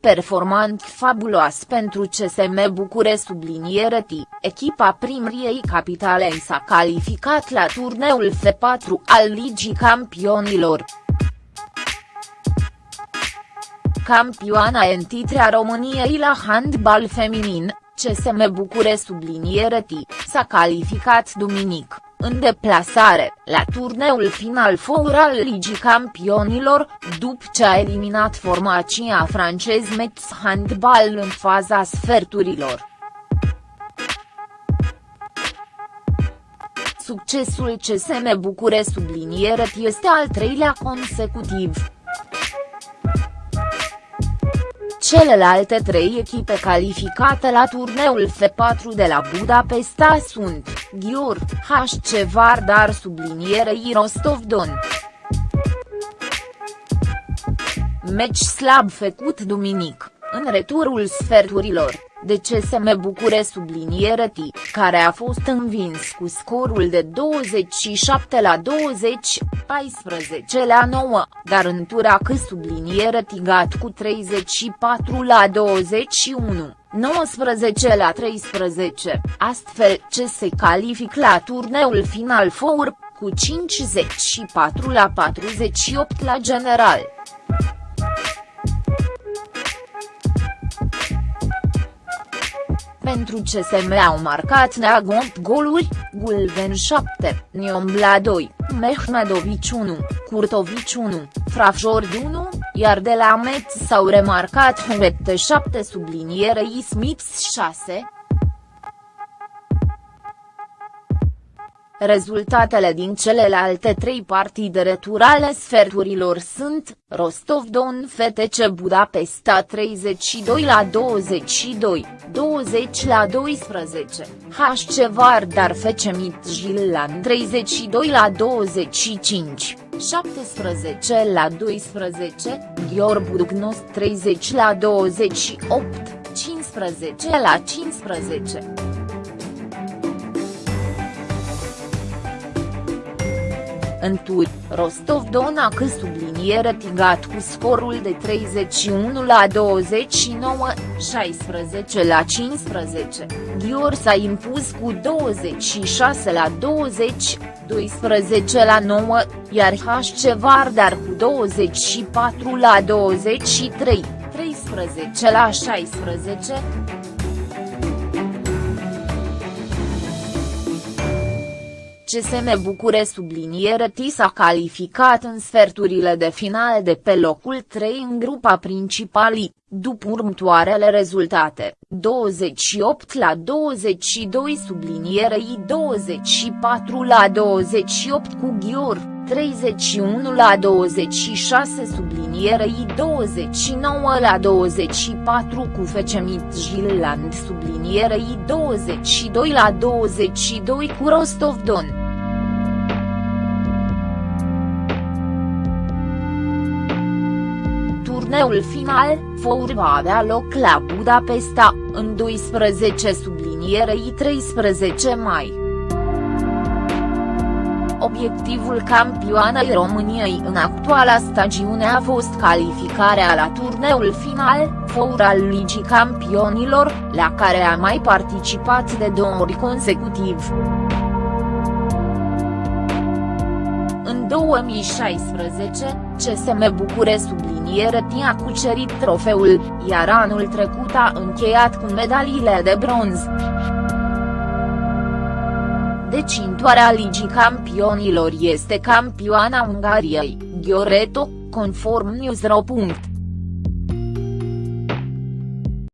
Performant fabulos pentru CSM Bucure subliniere T, echipa primriei capitalei s-a calificat la turneul F4 al Ligii Campionilor. Campioana în titrea României la handbal feminin, CSM Bucure subliniere T, s-a calificat duminic în deplasare, la turneul final four al Ligii Campionilor, după ce a eliminat formația francez Metz Handball în faza sferturilor. Succesul CSM Bucure subliniere este al treilea consecutiv. Celelalte trei echipe calificate la turneul F4 de la Budapesta sunt, Ghior, HC Vardar sublinierei Rostov-Don. Meci slab făcut duminic, în returul sferturilor de CSM Bucure subliniere T, care a fost învins cu scorul de 27 la 20, 14 la 9, dar în tura că subliniere Tigat cu 34 la 21. 19 la 13, astfel ce se calific la turneul final four, cu 54 la 48 la general. Pentru CSM au marcat Neag 8 goluri, Gulven 7, Niombla 2, Mehmedovici 1, Curtovici 1, Frafjord 1, iar de la Metz s-au remarcat Huete 7 sublinierei Smiths 6, Rezultatele din celelalte trei partide returale sferturilor sunt, Rostov-Don FTC Budapesta 32 la 22, 20 la 12, HC Vardar FC Midtjylland 32 la 25, 17 la 12, Gheor Budugnos 30 la 28, 15 la 15. În tur, Rostov-Dona că subliniere Tigat cu scorul de 31 la 29, 16 la 15, Ghior s-a impus cu 26 la 20, 12 la 9, iar HC Vardar cu 24 la 23, 13 la 16, CSM Bucure subliniere T s-a calificat în sferturile de final de pe locul 3 în grupa principalii, după următoarele rezultate, 28 la 22 sublinierei 24 la 28 cu Ghior, 31 la 26 sublinierei 29 la 24 cu FC Midtjylland sublinierei 22 la 22 cu Rostov-Don. Turneul final, Four va avea loc la Budapesta, în 12 sublinierei 13 mai. Obiectivul campioanei României în actuala stagiune a fost calificarea la turneul final, Four al Ligii Campionilor, la care a mai participat de două ori consecutiv. 2016, CSM Bucure subliniere a cucerit trofeul, iar anul trecut a încheiat cu medaliile de bronz. Decintoarea Ligii Campionilor este campioana Ungariei, Gioreto, conform News.ro.